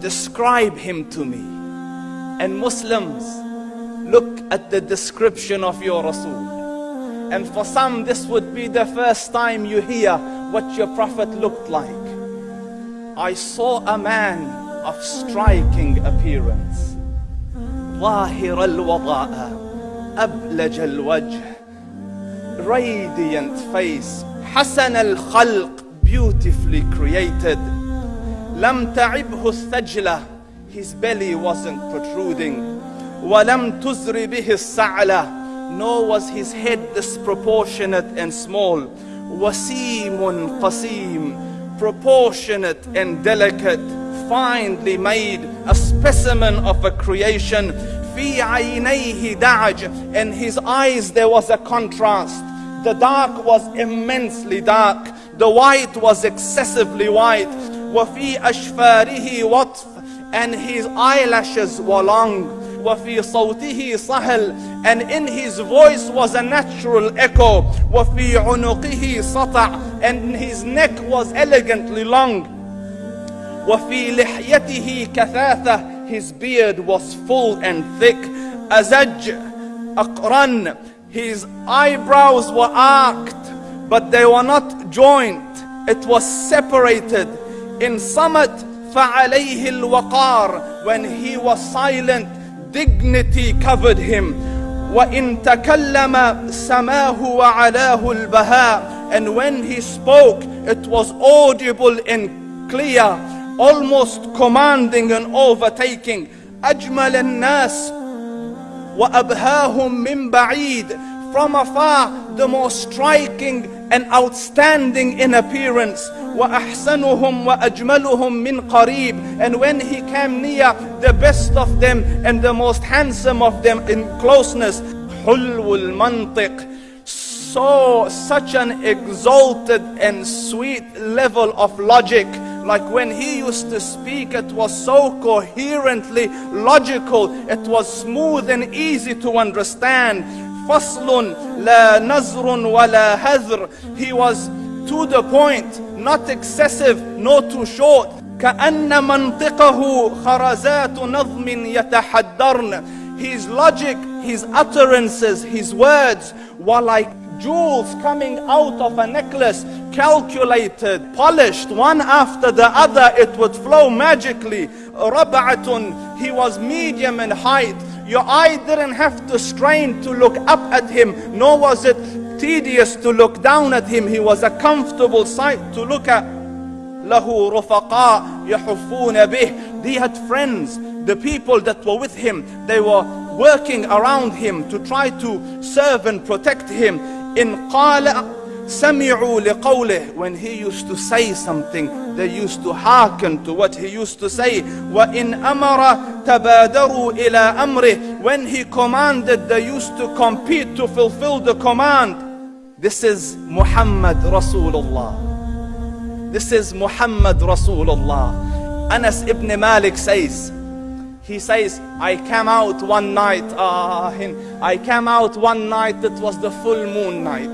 describe him to me. And Muslims, look at the description of your Rasul. And for some, this would be the first time you hear what your Prophet looked like. I saw a man of striking appearance. ظاهر الوضاء أبلج الوجه radiant face حسن الخلق beautifully created لم تعبه الثجلة his belly wasn't protruding ولم تزر به السعلة nor was his head disproportionate and small وسيم قسيم proportionate and delicate finely made a specimen of a creation في عينيه دعج in his eyes there was a contrast the dark was immensely dark the white was excessively white وفي أشفاره وطف and his eyelashes were long وفي صوته صهل and in his voice was a natural echo وفي عنقه سطع and his neck was elegantly long وفي لحيته كثاثة his beard was full and thick أزج أقرن his eyebrows were arched but they were not joined it was separated in summit فعليه الوقار when he was silent dignity covered him وإن تكلم سماه وعلاه البهاء and when he spoke it was audible and clear almost commanding and overtaking أجمل الناس وأبهاهم من بعيد from afar the most striking and outstanding in appearance وأحسنهم وأجملهم من قريب and when he came near the best of them and the most handsome of them in closeness حلو المنطق so such an exalted and sweet level of logic like when he used to speak it was so coherently logical it was smooth and easy to understand فصل لا نزر ولا هذر he was to the point not excessive nor too short كأن منطقه خرزات نظم يتحدرن his logic his utterances his words were like jewels coming out of a necklace calculated polished one after the other it would flow magically ربعة he was medium in height your eye didn't have to strain to look up at him nor was it tedious to look down at him he was a comfortable sight to look at له رفقاء يحفون به he had friends the people that were with him they were working around him to try to serve and protect him in قال سمعوا لقوله when he used to say something they used to hearken to what he used to say وإن أمر تبادروا إلى أمره when he commanded they used to compete to fulfill the command this is Muhammad Rasulullah this is Muhammad Rasulullah Anas ibn Malik says he says I came out one night uh, I came out one night it was the full moon night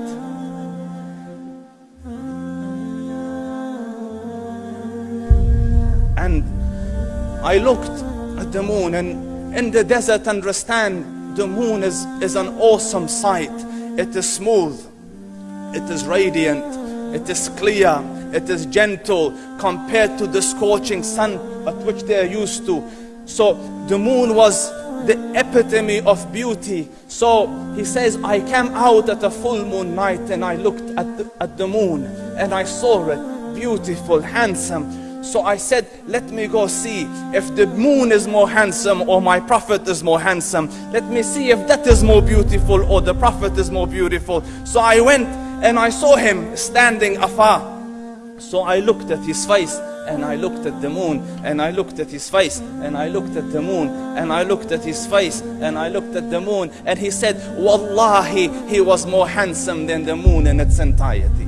And I looked at the moon and in the desert understand the moon is, is an awesome sight. It is smooth. It is radiant. It is clear. It is gentle compared to the scorching sun at which they are used to. So the moon was the epitome of beauty. So he says I came out at a full moon night and I looked at the, at the moon and I saw it. Beautiful handsome so I said, let me go see if the moon is more handsome or my prophet is more handsome. Let me see if that is more beautiful or the prophet is more beautiful. So I went and I saw him standing afar. So I looked at his face and I looked at the moon and I looked at his face and I looked at the moon and I looked at his face and I looked at the moon and he said, Wallahi, he was more handsome than the moon in its entirety.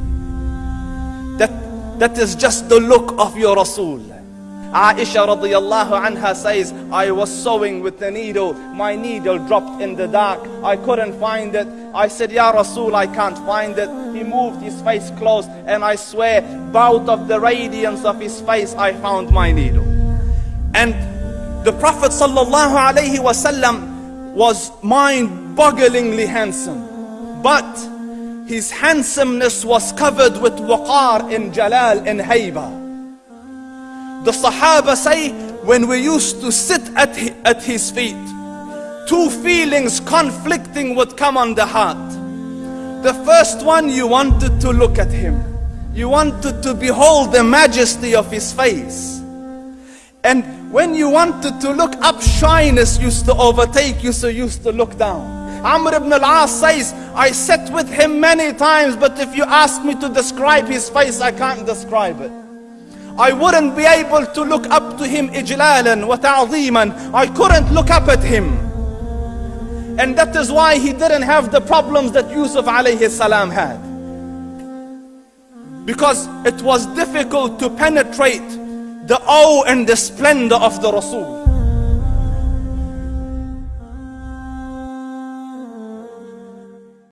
That is just the look of your Rasul. Aisha radiallahu anha says, I was sewing with the needle. My needle dropped in the dark. I couldn't find it. I said, Ya Rasul, I can't find it. He moved his face close and I swear, out of the radiance of his face, I found my needle. And the Prophet sallallahu alaihi wasallam was mind-bogglingly handsome. But his handsomeness was covered with waqar in jalal and hayba. The Sahaba say when we used to sit at, at his feet, two feelings conflicting would come on the heart. The first one, you wanted to look at him. You wanted to behold the majesty of his face. And when you wanted to look up, shyness used to overtake you, so you used to look down. Amr ibn al-As says, I sat with him many times, but if you ask me to describe his face, I can't describe it. I wouldn't be able to look up to him ijlalan wa ta'ziman. I couldn't look up at him. And that is why he didn't have the problems that Yusuf alayhi salam had. Because it was difficult to penetrate the awe and the splendor of the Rasul.